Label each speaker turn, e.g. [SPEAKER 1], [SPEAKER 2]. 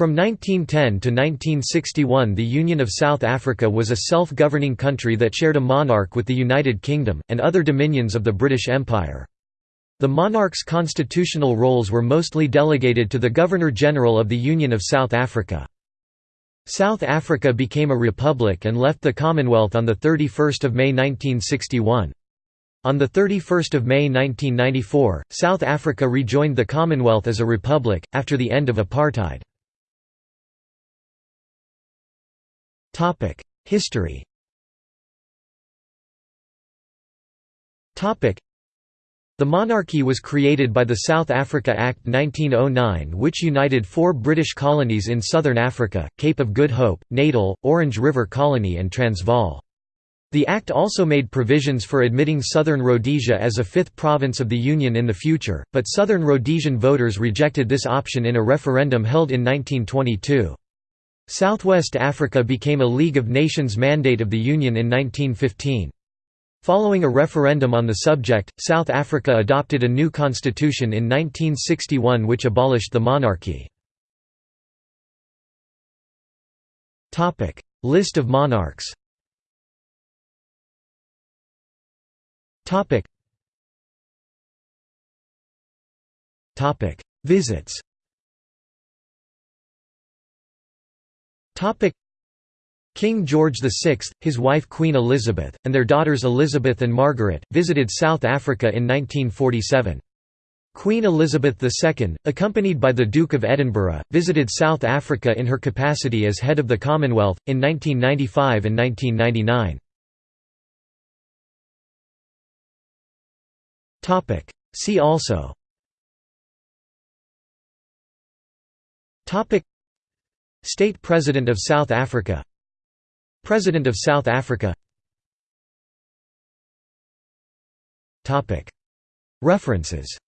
[SPEAKER 1] From 1910 to 1961 the Union of South Africa was a self-governing country that shared a monarch with the United Kingdom, and other dominions of the British Empire. The monarch's constitutional roles were mostly delegated to the Governor-General of the Union of South Africa. South Africa became a republic and left the Commonwealth on 31 May 1961. On 31 May 1994, South Africa rejoined the Commonwealth as a republic, after the end of apartheid. History the monarchy was created by the South Africa Act 1909 which united four British colonies in southern Africa, Cape of Good Hope, Natal, Orange River Colony and Transvaal. The Act also made provisions for admitting Southern Rhodesia as a fifth province of the Union in the future, but Southern Rhodesian voters rejected this option in a referendum held in 1922. Southwest Africa became a League of Nations mandate of the Union in 1915. Following a referendum on the subject, South Africa adopted a new constitution in 1961 which abolished the monarchy. List of monarchs Visits King George VI, his wife Queen Elizabeth, and their daughters Elizabeth and Margaret, visited South Africa in 1947. Queen Elizabeth II, accompanied by the Duke of Edinburgh, visited South Africa in her capacity as head of the Commonwealth, in 1995 and 1999. See also State President of South Africa. President of South Africa. References